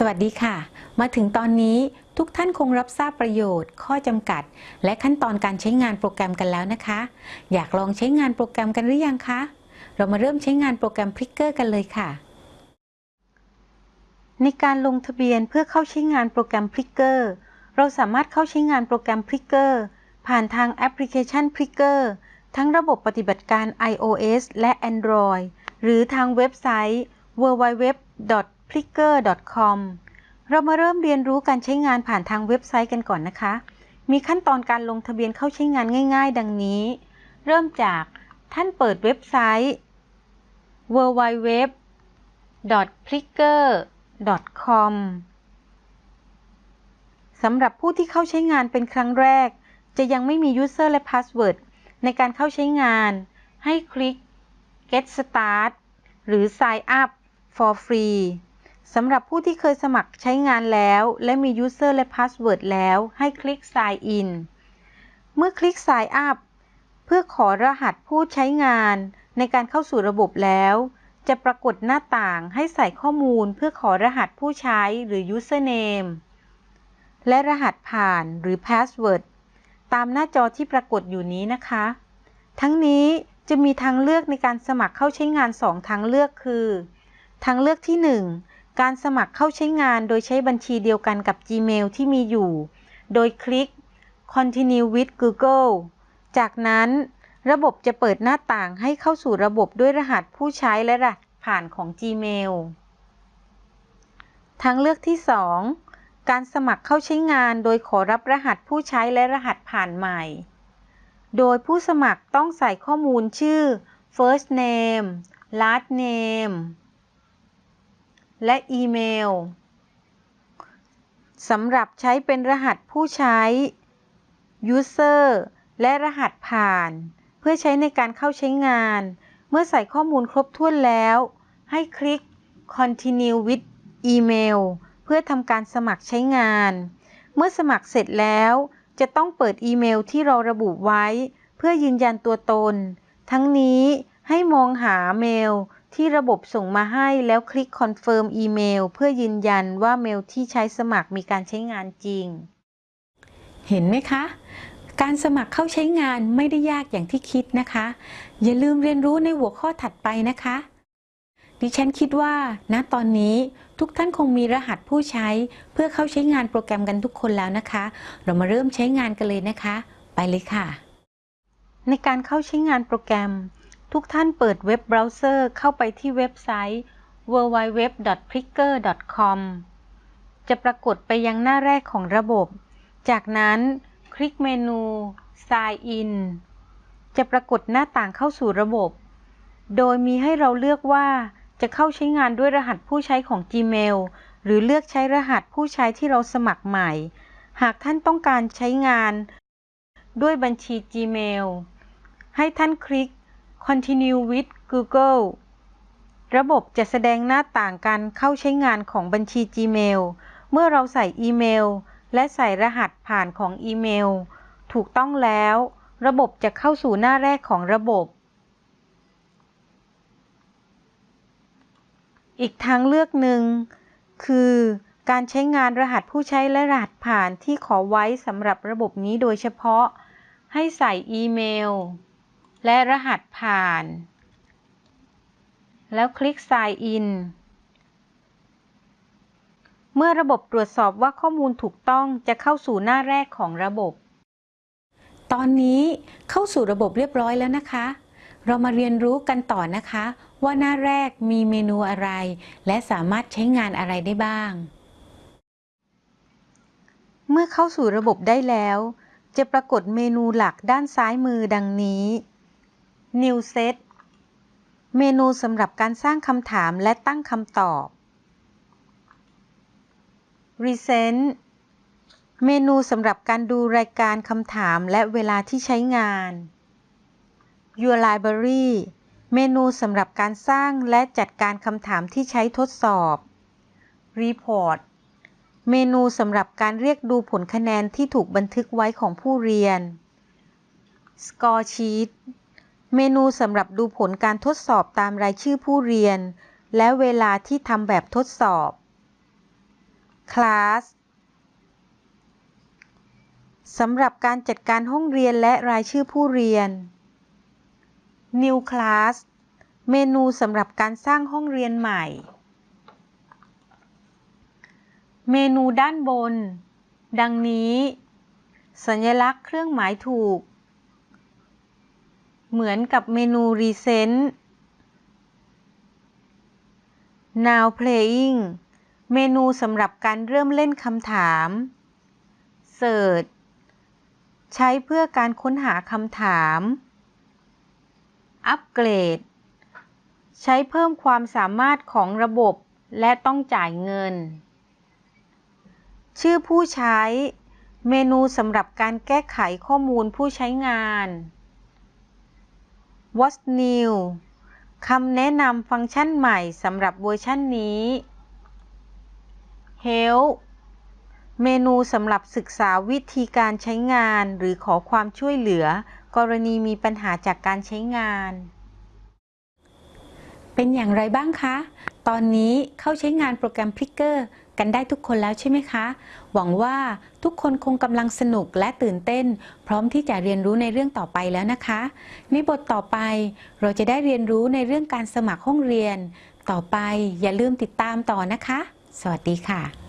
สวัสดีค่ะ มาถึงตอนนี้ทุกท่านคงรับทราบประโยชน์ ข้อจำกัด และขั้นตอนการใช้งานโปรแกรมกันแล้วนะคะ อยากลองใช้งานโปรแกรมกันหรือยังคะ เรามาเริ่มใช้งานโปรแกรม Pricker กันเลยค่ะ ในการลงทะเบียนเพื่อเข้าใช้งานโปรแกรม Pricker เราสามารถเข้าใช้งานโปรแกรม Pricker ผ่านทางแอปพลิเคชัน Pricker ทั้งระบบปฏิบัติการ iOS และ Android หรือทางเว็บไซต์ www pricker.com เรามาเริ่มเรียนรู้การใช้งานผ่านทางเว็บไซต์กันก่อนนะคะ มีขั้นตอนการลงทะเบียนเข้าใช้งานง่าย ๆ ดังนี้ เริ่มจากท่านเปิดเว็บไซต์ www pricker.com สำหรับผู้ที่เข้าใช้งานเป็นครั้งแรก จะยังไม่มี user และ password ในการเข้าใช้งาน ให้คลิก get start หรือ sign up for free สำหรับผู้ที่เคยสมัครใช้งานแล้ว และมี User และ Password แล้ว ให้คลิก Sign in เมื่อคลิก Sign up เพื่อขอรหัสผู้ใช้งานในการเข้าสู่ระบบแล้ว จะปรากฏหน้าต่างให้ใส่ข้อมูลเพื่อขอรหัสผู้ใช้หรือ Username และรหัสผ่านหรือ Password ตามหน้าจอที่ปรากฏอยู่นี้นะคะ ทั้งนี้จะมีทางเลือกในการสมัครเข้าใช้งาน 2 ทางเลือกคือ ทางเลือกที่ 1 การสมัครเข้าใช้งานโดยใช้บัญชีเดียวกันกับ Gmail ที่มีอยู่ โดยคลิก Continue with Google จากนั้นระบบจะเปิดหน้าต่างให้เข้าสู่ระบบด้วยรหัสผู้ใช้และรหัสผ่านของ Gmail ทางเลือกที่ 2 การสมัครเข้าใช้งานโดยขอรับรหัสผู้ใช้และรหัสผ่านใหม่ โดยผู้สมัครต้องใส่ข้อมูลชื่อ first name last name และอีเมลสำหรับใช้เป็นรหัสผู้ใช้ User และรหัสผ่าน เพื่อใช้ในการเข้าใช้งาน เมื่อใส่ข้อมูลครบถ้วนแล้ว ให้คลิก Continue with Email เพื่อทำการสมัครใช้งาน เมื่อสมัครเสร็จแล้ว จะต้องเปิดอีเมลที่เราระบุไว้ เพื่อยืนยันตัวตน ทั้งนี้ให้มองหาเมล ที่ระบบส่งมาให้แล้วคลิก Confirm Email เพื่อยืนยันว่าเมลที่ใช้สมัครมีการใช้งานจริง เห็นไหมคะ การสมัครเข้าใช้งานไม่ได้ยากอย่างที่คิดนะคะ อย่าลืมเรียนรู้ในหัวข้อถัดไปนะคะ ดิฉันคิดว่าณตอนนี้ทุกท่านคงมีรหัสผู้ใช้เพื่อเข้าใช้งานโปรแกรมกันทุกคนแล้วนะคะ เรามาเริ่มใช้งานกันเลยนะคะ ไปเลยค่ะ ในการเข้าใช้งานโปรแกรม ทุกท่านเปิดเว็บเบราว์เซอร์เข้าไปที่เว็บไซต์ www.pricker.com จะปรากฏไปยังหน้าแรกของระบบ จากนั้นคลิกเมนู Sign in จะปรากฏหน้าต่างเข้าสู่ระบบ โดยมีให้เราเลือกว่าจะเข้าใช้งานด้วยรหัสผู้ใช้ของ Gmail หรือเลือกใช้รหัสผู้ใช้ที่เราสมัครใหม่ หากท่านต้องการใช้งาน ด้วยบัญชี Gmail ให้ท่านคลิก Continue with Google ระบบจะแสดงหน้าต่างการเข้าใช้งานของบัญชี Gmail เมื่อเราใส่อีเมล และใส่รหัสผ่านของอีเมล ถูกต้องแล้ว ระบบจะเข้าสู่หน้าแรกของระบบ อีกทางเลือกหนึ่ง คือการใช้งานรหัสผู้ใช้และรหัสผ่านที่ขอไว้สำหรับระบบนี้โดยเฉพาะ ให้ใส่อีเมล และรหัสผ่าน แล้วคลิก Sign in เมื่อระบบตรวจสอบว่าข้อมูลถูกต้องจะเข้าสู่หน้าแรกของระบบ ตอนนี้เข้าสู่ระบบเรียบร้อยแล้วนะคะ เรามาเรียนรู้กันต่อนะคะ ว่าหน้าแรกมีเมนูอะไร และสามารถใช้งานอะไรได้บ้าง เมื่อเข้าสู่ระบบได้แล้ว จะปรากฏเมนูหลักด้านซ้ายมือดังนี้ New Set เมนูสำหรับการสร้างคำถามและตั้งคำตอบ Recent เมนูสำหรับการดูรายการคำถามและเวลาที่ใช้งาน Your Library เมนูสำหรับการสร้างและจัดการคำถามที่ใช้ทดสอบ Report เมนูสำหรับการเรียกดูผลคะแนนที่ถูกบันทึกไว้ของผู้เรียน Score Sheet เมนูสำหรับดูผลการทดสอบตามรายชื่อผู้เรียน และเวลาที่ทำแบบทดสอบ class สำหรับการจัดการห้องเรียนและรายชื่อผู้เรียน New Class เมนูสำหรับการสร้างห้องเรียนใหม่ เมนูด้านบน ดังนี้ สัญลักษณ์เครื่องหมายถูก เหมือนกับเมนู Recent Now Playing เมนูสำหรับการเริ่มเล่นคำถาม Search ใช้เพื่อการค้นหาคำถามอัปเกรดใช้เพิ่มความสามารถของระบบและต้องจ่ายเงิน ชื่อผู้ใช้ เมนูสำหรับการแก้ไขข้อมูลผู้ใช้งาน What's new คำแนะนำฟังก์ชันใหม่สำหรับเวอร์ชันนี้ Help เมนูสำหรับศึกษาวิธีการใช้งานหรือขอความช่วยเหลือ กรณีมีปัญหาจากการใช้งาน เป็นอย่างไรบ้างคะ ตอนนี้เข้าใช้งานโปรแกรม Picker กันได้ทุกคนแล้วใช่ไหมคะ หวังว่าทุกคนคงกำลังสนุกและตื่นเต้น พร้อมที่จะเรียนรู้ในเรื่องต่อไปแล้วนะคะ ในบทต่อไปเราจะได้เรียนรู้ในเรื่องการสมัครห้องเรียน ต่อไปอย่าลืมติดตามต่อนะคะ สวัสดีค่ะ